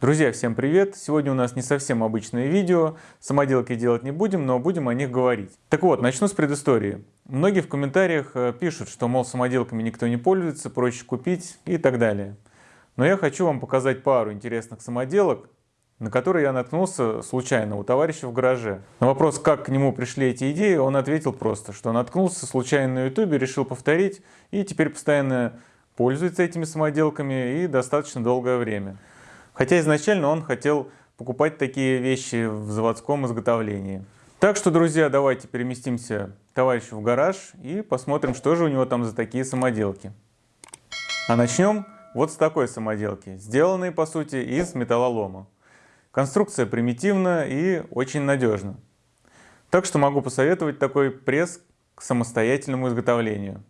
Друзья, всем привет! Сегодня у нас не совсем обычное видео, самоделки делать не будем, но будем о них говорить. Так вот, начну с предыстории. Многие в комментариях э, пишут, что, мол, самоделками никто не пользуется, проще купить и так далее. Но я хочу вам показать пару интересных самоделок, на которые я наткнулся случайно у товарища в гараже. На вопрос, как к нему пришли эти идеи, он ответил просто, что наткнулся случайно на ютубе, решил повторить и теперь постоянно пользуется этими самоделками и достаточно долгое время. Хотя изначально он хотел покупать такие вещи в заводском изготовлении. Так что, друзья, давайте переместимся к товарищу в гараж и посмотрим, что же у него там за такие самоделки. А начнем вот с такой самоделки, сделанной, по сути, из металлолома. Конструкция примитивна и очень надежна. Так что могу посоветовать такой пресс к самостоятельному изготовлению.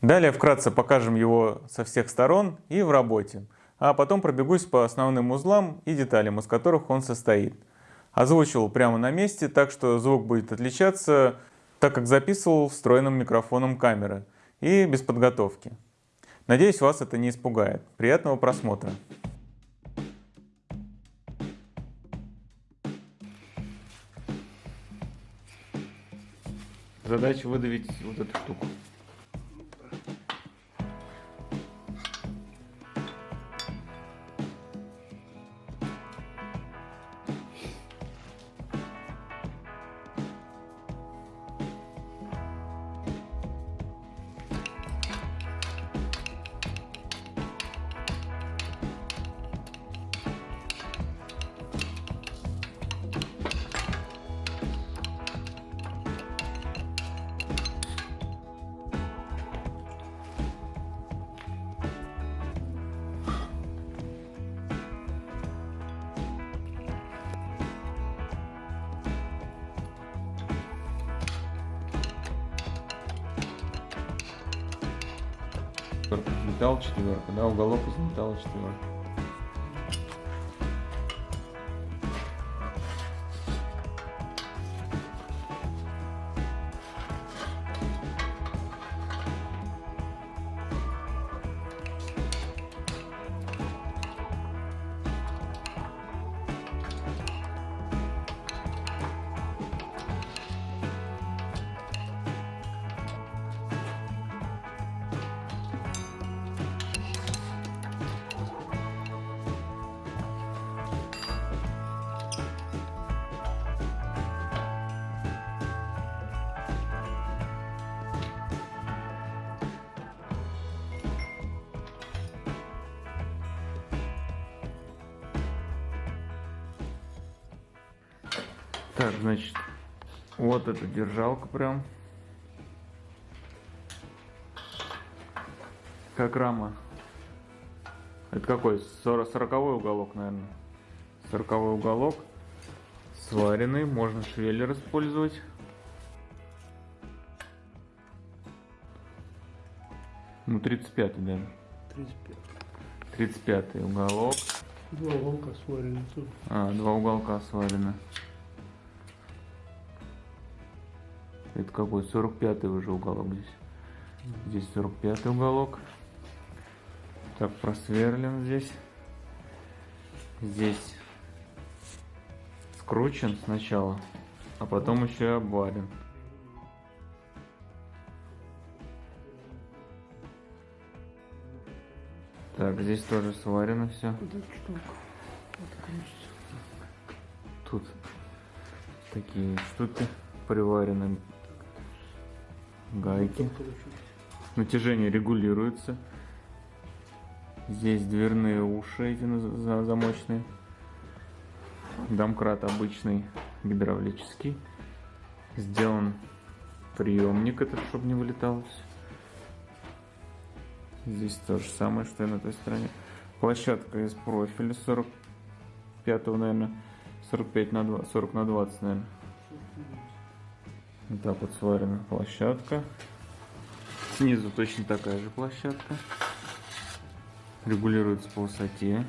Далее вкратце покажем его со всех сторон и в работе а потом пробегусь по основным узлам и деталям, из которых он состоит. Озвучивал прямо на месте, так что звук будет отличаться, так как записывал встроенным микрофоном камеры и без подготовки. Надеюсь, вас это не испугает. Приятного просмотра! Задача выдавить вот эту штуку. Металл четверка, да, уголок из металла четверка. Так, значит, вот эта держалка прям. Как рама. Это какой? 40, 40 уголок, наверное. 40 уголок. Сваренный. Можно швеллер использовать. Ну, 35 да? 35. 35 уголок. Два уголка сварены тут. А, два уголка сварены. Это какой? 45 уже уголок здесь. Здесь 45 уголок. Так, просверлим здесь. Здесь скручен сначала, а потом еще обварен. Так, здесь тоже сварено все. Тут такие штуки приварены гайки. Натяжение регулируется. Здесь дверные уши эти замочные. Домкрат обычный, гидравлический. Сделан приемник этот, чтобы не вылеталось. Здесь то же самое, что и на той стороне. Площадка из профиля 45, наверное, 45 на 20, 40 на 20, наверное. Вот так вот сварена площадка. Снизу точно такая же площадка. Регулируется по высоте.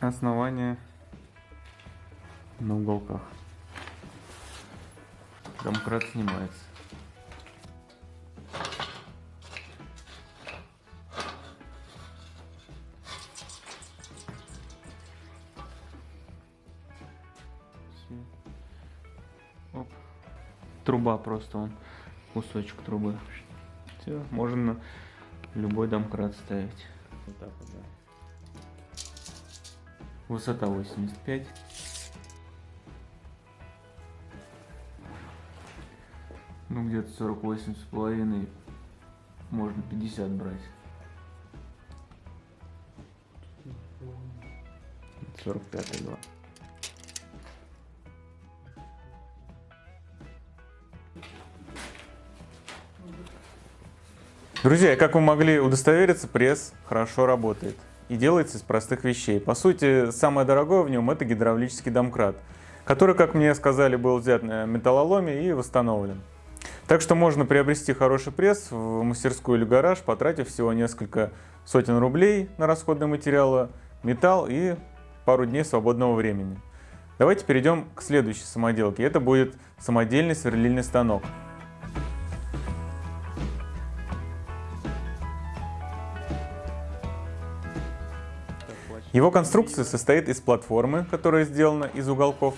Основание на уголках. Домкрат снимается. Труба просто, он кусочек трубы. Все, можно любой домкрат ставить. Вот так вот, да. Высота 85. Ну, где-то 48 с половиной. Можно 50 брать. 45 два. Друзья, как вы могли удостовериться, пресс хорошо работает и делается из простых вещей. По сути, самое дорогое в нем это гидравлический домкрат, который, как мне сказали, был взят на металлоломе и восстановлен. Так что можно приобрести хороший пресс в мастерскую или гараж, потратив всего несколько сотен рублей на расходные материалы, металл и пару дней свободного времени. Давайте перейдем к следующей самоделке. Это будет самодельный сверлильный станок. Его конструкция состоит из платформы, которая сделана из уголков.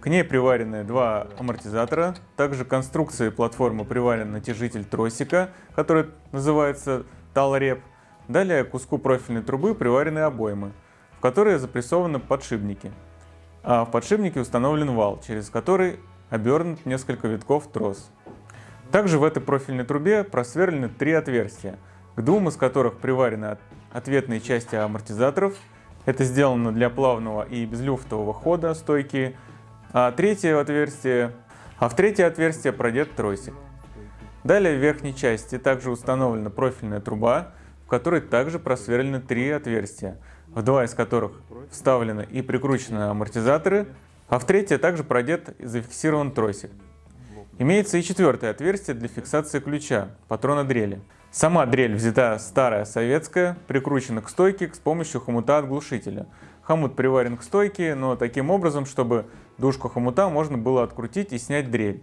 К ней приварены два амортизатора. Также к конструкции платформы приварен натяжитель тросика, который называется талреп. Далее к куску профильной трубы приварены обоймы, в которые запрессованы подшипники. А в подшипнике установлен вал, через который обернут несколько витков трос. Также в этой профильной трубе просверлены три отверстия, к двум из которых приварены ответные части амортизаторов. Это сделано для плавного и безлюфтового хода стойки. А третье отверстие, а в третье отверстие продет тросик. Далее в верхней части также установлена профильная труба, в которой также просверлены три отверстия, в два из которых вставлены и прикручены амортизаторы, а в третье также продет и зафиксирован тросик. Имеется и четвертое отверстие для фиксации ключа, патрона дрели. Сама дрель взята старая советская, прикручена к стойке с помощью хомута от глушителя. Хомут приварен к стойке, но таким образом, чтобы дужку хомута можно было открутить и снять дрель.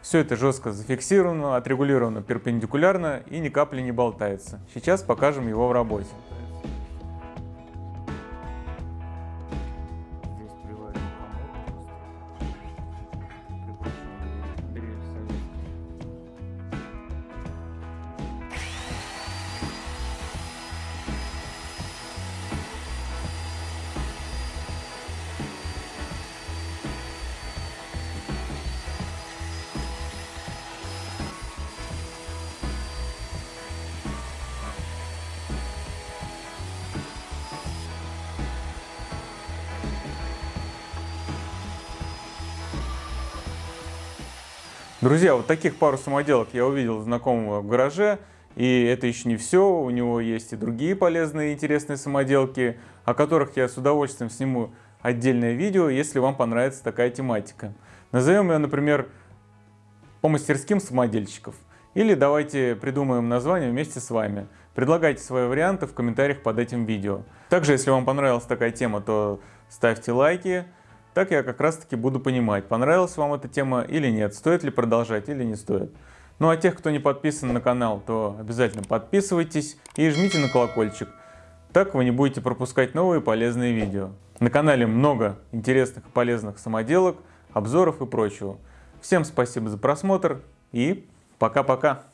Все это жестко зафиксировано, отрегулировано перпендикулярно и ни капли не болтается. Сейчас покажем его в работе. Друзья, вот таких пару самоделок я увидел знакомого в гараже. И это еще не все, у него есть и другие полезные и интересные самоделки, о которых я с удовольствием сниму отдельное видео, если вам понравится такая тематика. Назовем ее, например, по мастерским самодельщиков. Или давайте придумаем название вместе с вами. Предлагайте свои варианты в комментариях под этим видео. Также, если вам понравилась такая тема, то ставьте лайки, так я как раз таки буду понимать, понравилась вам эта тема или нет, стоит ли продолжать или не стоит. Ну а тех, кто не подписан на канал, то обязательно подписывайтесь и жмите на колокольчик. Так вы не будете пропускать новые полезные видео. На канале много интересных и полезных самоделок, обзоров и прочего. Всем спасибо за просмотр и пока-пока.